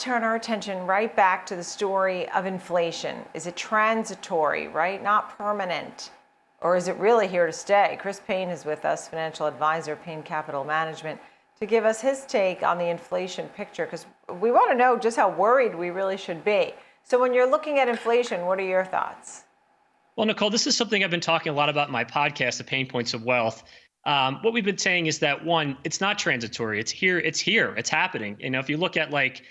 turn our attention right back to the story of inflation. Is it transitory, right? Not permanent. Or is it really here to stay? Chris Payne is with us, financial advisor, Payne Capital Management, to give us his take on the inflation picture because we want to know just how worried we really should be. So, when you're looking at inflation, what are your thoughts? Well, Nicole, this is something I've been talking a lot about in my podcast, The Payne Points of Wealth. Um, what we've been saying is that one, it's not transitory. It's here. It's here. It's happening. You know, if you look at like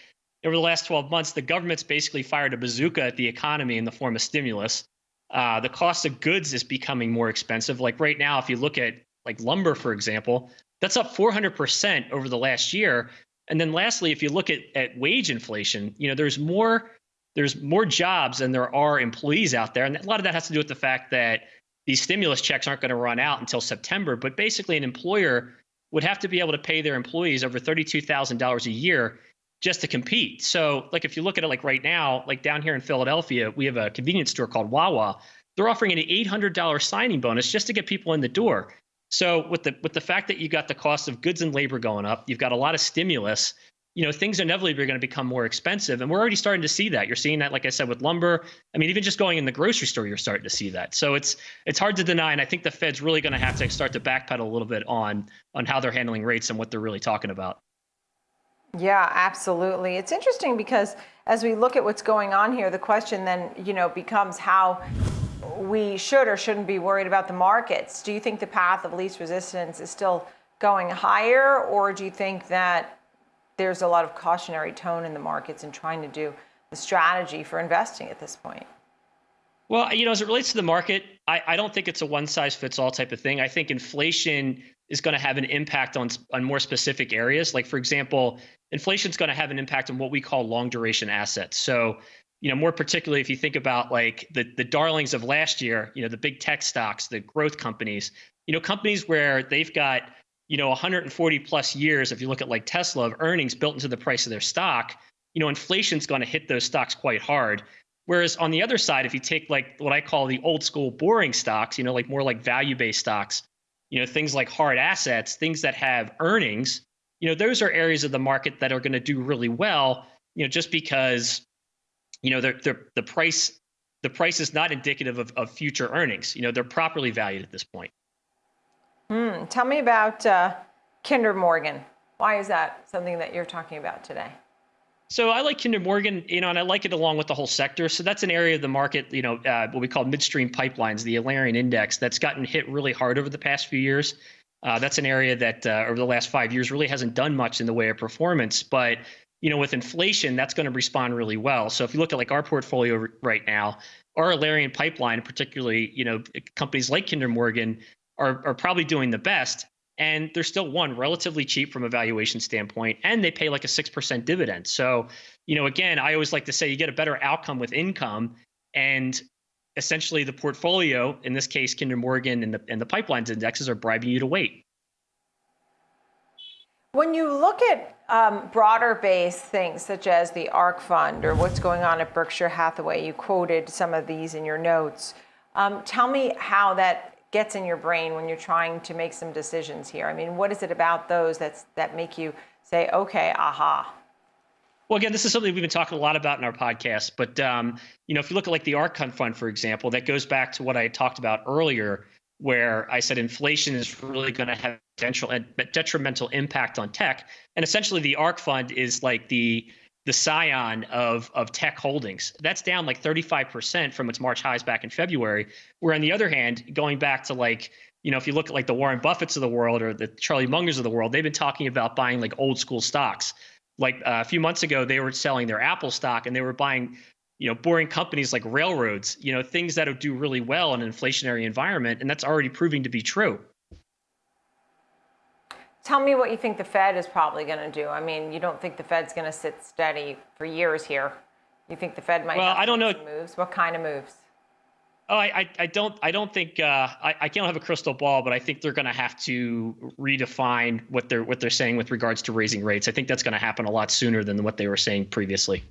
over the last 12 months, the government's basically fired a bazooka at the economy in the form of stimulus. Uh, the cost of goods is becoming more expensive. Like right now, if you look at like lumber, for example, that's up 400% over the last year. And then lastly, if you look at, at wage inflation, you know, there's more there's more jobs than there are employees out there. And a lot of that has to do with the fact that these stimulus checks aren't going to run out until September. But basically, an employer would have to be able to pay their employees over $32,000 a year just to compete. So, like if you look at it like right now, like down here in Philadelphia, we have a convenience store called Wawa. They're offering an $800 signing bonus just to get people in the door. So, with the with the fact that you got the cost of goods and labor going up, you've got a lot of stimulus you know things inevitably are going to become more expensive and we're already starting to see that you're seeing that like i said with lumber i mean even just going in the grocery store you're starting to see that so it's it's hard to deny and i think the fed's really going to have to start to backpedal a little bit on on how they're handling rates and what they're really talking about yeah absolutely it's interesting because as we look at what's going on here the question then you know becomes how we should or shouldn't be worried about the markets do you think the path of least resistance is still going higher or do you think that there's a lot of cautionary tone in the markets and trying to do the strategy for investing at this point? Well, you know, as it relates to the market, I, I don't think it's a one size fits all type of thing. I think inflation is going to have an impact on on more specific areas. Like, for example, inflation is going to have an impact on what we call long duration assets. So, you know, more particularly if you think about like the the darlings of last year, you know, the big tech stocks, the growth companies, you know, companies where they've got you know 140 plus years if you look at like tesla of earnings built into the price of their stock you know inflation's going to hit those stocks quite hard whereas on the other side if you take like what i call the old school boring stocks you know like more like value based stocks you know things like hard assets things that have earnings you know those are areas of the market that are going to do really well you know just because you know they're, they're, the price the price is not indicative of, of future earnings you know they're properly valued at this point Mm, tell me about uh, Kinder Morgan. Why is that something that you're talking about today? So I like Kinder Morgan, you know, and I like it along with the whole sector. So that's an area of the market, you know, uh, what we call midstream pipelines, the Alerian index, that's gotten hit really hard over the past few years. Uh, that's an area that uh, over the last five years really hasn't done much in the way of performance. But you know, with inflation, that's going to respond really well. So if you look at like our portfolio right now, our Alerian pipeline, particularly, you know, companies like Kinder Morgan, are, are probably doing the best and they're still one relatively cheap from a valuation standpoint and they pay like a 6% dividend. So you know again i always like to say you get a better outcome with income and essentially the portfolio in this case kinder morgan and the, and the pipelines indexes are bribing you to wait. When you look at um, broader based things such as the ARK fund or what's going on at berkshire hathaway you quoted some of these in your notes. Um, tell me how that gets in your brain when you're trying to make some decisions here? I mean, what is it about those that's that make you say, okay, aha? Well, again, this is something we've been talking a lot about in our podcast. But um, you know, if you look at like the ARK fund, for example, that goes back to what I talked about earlier, where I said inflation is really going to have detrimental impact on tech, and essentially the ARK fund is like the the scion of of tech holdings. That's down like 35% from its March highs back in February. Where on the other hand, going back to like, you know, if you look at like the Warren Buffetts of the world or the Charlie Mungers of the world, they've been talking about buying like old school stocks. Like uh, a few months ago, they were selling their Apple stock and they were buying, you know, boring companies like railroads, you know, things that would do really well in an inflationary environment. And that's already proving to be true. Tell me what you think the Fed is probably going to do. I mean, you don't think the Fed's going to sit steady for years here. You think the Fed might well, I don't know. moves? What kind of moves? Oh, I, I, don't I don't think uh, I, I can't have a crystal ball, but I think they're going to have to redefine what they're what they're saying with regards to raising rates. I think that's going to happen a lot sooner than what they were saying previously.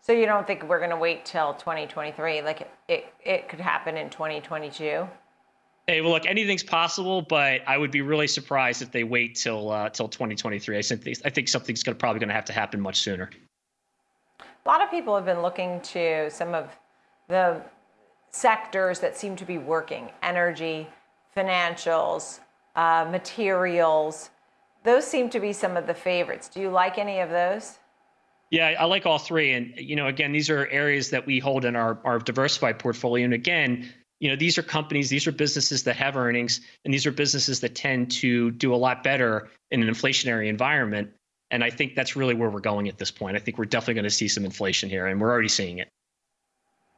So you don't think we're going to wait till 2023? Like it, it, it could happen in 2022? Hey, well, look, anything's possible, but I would be really surprised if they wait till uh, till 2023. I think I think something's gonna, probably going to have to happen much sooner. A lot of people have been looking to some of the sectors that seem to be working: energy, financials, uh, materials. Those seem to be some of the favorites. Do you like any of those? Yeah, I like all three, and you know, again, these are areas that we hold in our our diversified portfolio, and again you know these are companies these are businesses that have earnings and these are businesses that tend to do a lot better in an inflationary environment. And i think that's really where we're going at this point. I think we're definitely going to see some inflation here and we're already seeing it